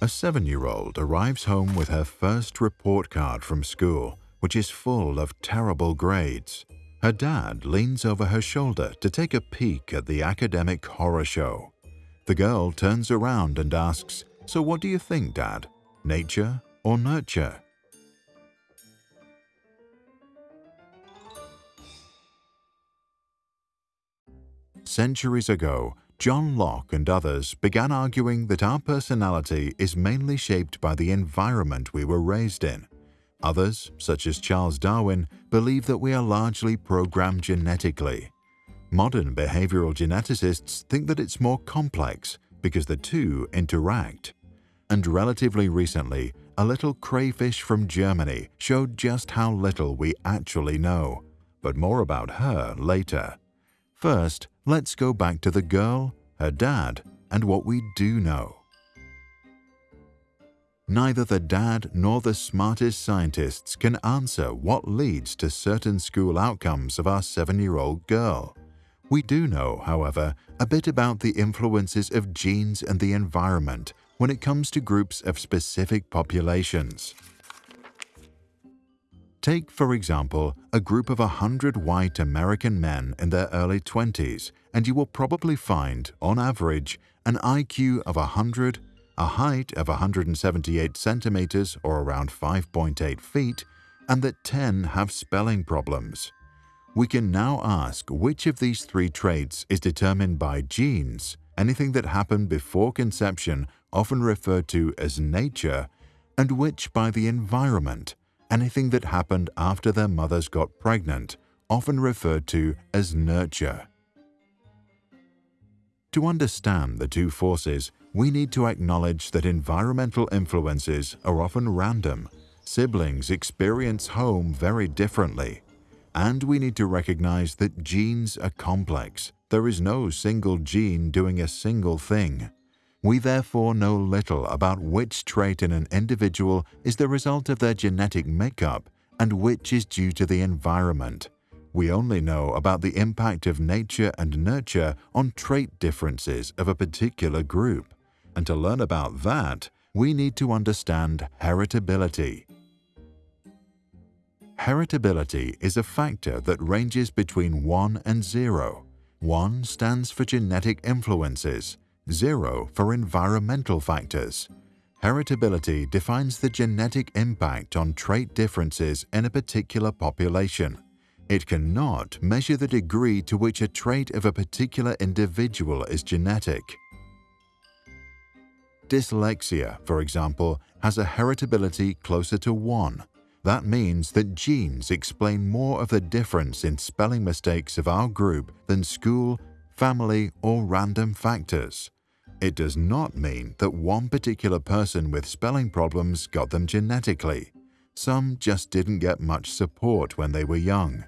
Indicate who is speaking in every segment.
Speaker 1: A seven-year-old arrives home with her first report card from school, which is full of terrible grades. Her dad leans over her shoulder to take a peek at the academic horror show. The girl turns around and asks, So what do you think, Dad? Nature or nurture? Centuries ago, John Locke and others began arguing that our personality is mainly shaped by the environment we were raised in. Others, such as Charles Darwin, believe that we are largely programmed genetically. Modern behavioral geneticists think that it's more complex because the two interact. And relatively recently, a little crayfish from Germany showed just how little we actually know. But more about her later. First, let's go back to the girl, her dad, and what we do know. Neither the dad nor the smartest scientists can answer what leads to certain school outcomes of our seven-year-old girl. We do know, however, a bit about the influences of genes and the environment when it comes to groups of specific populations. Take, for example, a group of 100 white American men in their early 20s, and you will probably find, on average, an IQ of 100, a height of 178 centimeters or around 5.8 feet, and that 10 have spelling problems. We can now ask which of these three traits is determined by genes, anything that happened before conception, often referred to as nature, and which by the environment, anything that happened after their mothers got pregnant, often referred to as nurture. To understand the two forces, we need to acknowledge that environmental influences are often random. Siblings experience home very differently. And we need to recognize that genes are complex. There is no single gene doing a single thing. We therefore know little about which trait in an individual is the result of their genetic makeup and which is due to the environment. We only know about the impact of nature and nurture on trait differences of a particular group. And to learn about that, we need to understand heritability. Heritability is a factor that ranges between 1 and 0. 1 stands for genetic influences, zero for environmental factors. Heritability defines the genetic impact on trait differences in a particular population. It cannot measure the degree to which a trait of a particular individual is genetic. Dyslexia, for example, has a heritability closer to 1. That means that genes explain more of the difference in spelling mistakes of our group than school, family, or random factors. It does not mean that one particular person with spelling problems got them genetically. Some just didn't get much support when they were young.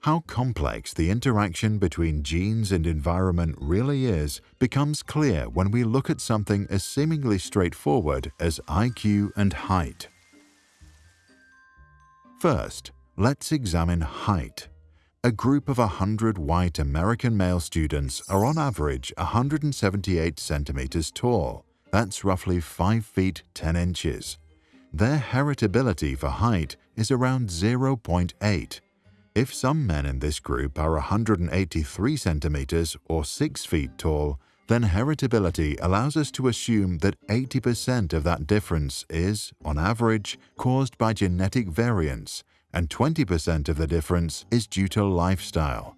Speaker 1: How complex the interaction between genes and environment really is becomes clear when we look at something as seemingly straightforward as IQ and height. First, let's examine height. A group of 100 white American male students are on average 178 centimeters tall. That's roughly 5 feet 10 inches. Their heritability for height is around 0.8. If some men in this group are 183 centimeters or 6 feet tall, then heritability allows us to assume that 80% of that difference is, on average, caused by genetic variance and 20% of the difference is due to lifestyle.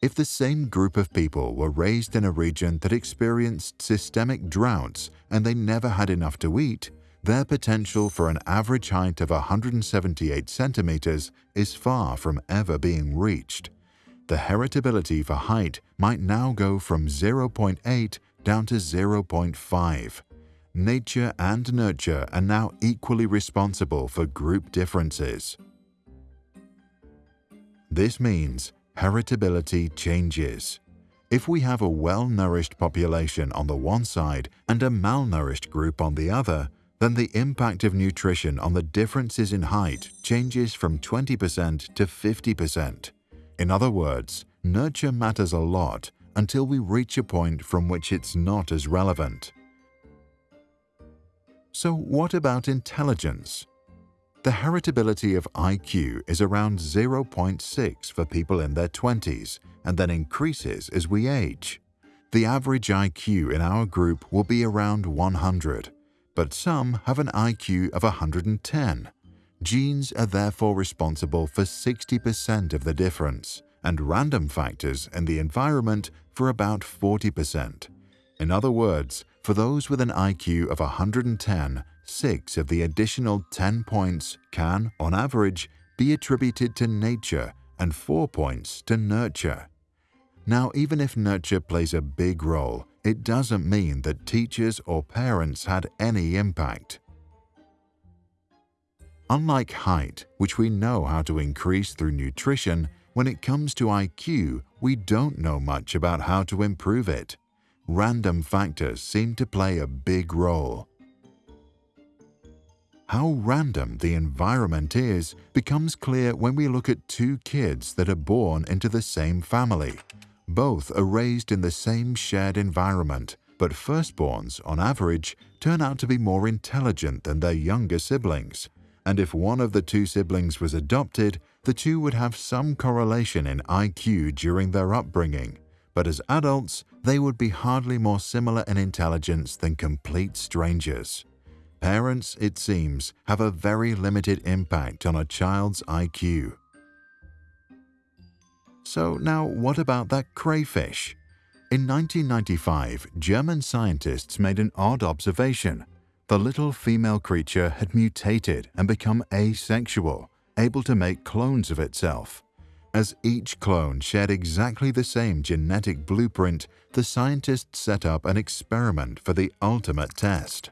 Speaker 1: If the same group of people were raised in a region that experienced systemic droughts and they never had enough to eat, their potential for an average height of 178 centimeters is far from ever being reached. The heritability for height might now go from 0.8 down to 0.5 nature and nurture are now equally responsible for group differences. This means heritability changes. If we have a well-nourished population on the one side and a malnourished group on the other, then the impact of nutrition on the differences in height changes from 20% to 50%. In other words, nurture matters a lot until we reach a point from which it's not as relevant. So what about intelligence? The heritability of IQ is around 0.6 for people in their 20s and then increases as we age. The average IQ in our group will be around 100, but some have an IQ of 110. Genes are therefore responsible for 60% of the difference, and random factors in the environment for about 40%. In other words, for those with an IQ of 110, 6 of the additional 10 points can, on average, be attributed to nature and 4 points to nurture. Now, even if nurture plays a big role, it doesn't mean that teachers or parents had any impact. Unlike height, which we know how to increase through nutrition, when it comes to IQ, we don't know much about how to improve it. Random factors seem to play a big role. How random the environment is becomes clear when we look at two kids that are born into the same family. Both are raised in the same shared environment, but firstborns, on average, turn out to be more intelligent than their younger siblings. And if one of the two siblings was adopted, the two would have some correlation in IQ during their upbringing. But as adults, they would be hardly more similar in intelligence than complete strangers. Parents, it seems, have a very limited impact on a child's IQ. So now what about that crayfish? In 1995, German scientists made an odd observation. The little female creature had mutated and become asexual, able to make clones of itself. As each clone shared exactly the same genetic blueprint, the scientists set up an experiment for the ultimate test.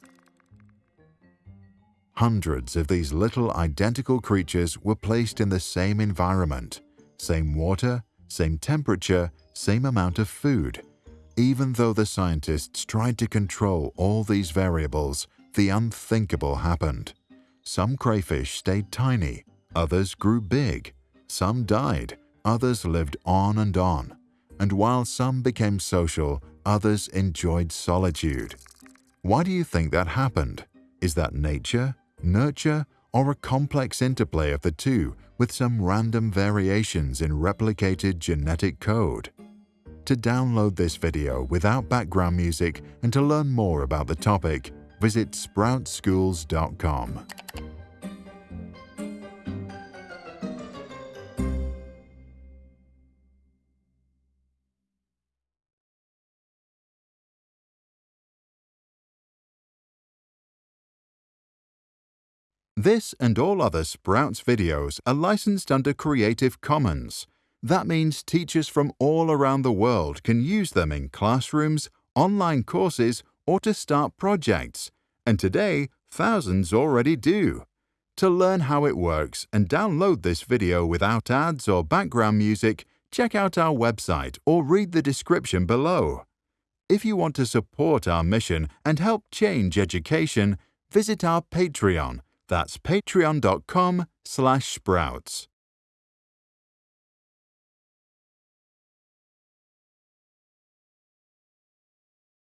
Speaker 1: Hundreds of these little identical creatures were placed in the same environment, same water, same temperature, same amount of food. Even though the scientists tried to control all these variables, the unthinkable happened. Some crayfish stayed tiny, others grew big, some died, others lived on and on, and while some became social, others enjoyed solitude. Why do you think that happened? Is that nature, nurture, or a complex interplay of the two with some random variations in replicated genetic code. To download this video without background music and to learn more about the topic, visit sproutsschools.com. This and all other Sprouts videos are licensed under Creative Commons. That means teachers from all around the world can use them in classrooms, online courses, or to start projects. And today, thousands already do. To learn how it works and download this video without ads or background music, check out our website or read the description below. If you want to support our mission and help change education, visit our Patreon that's patreon.com slash sprouts.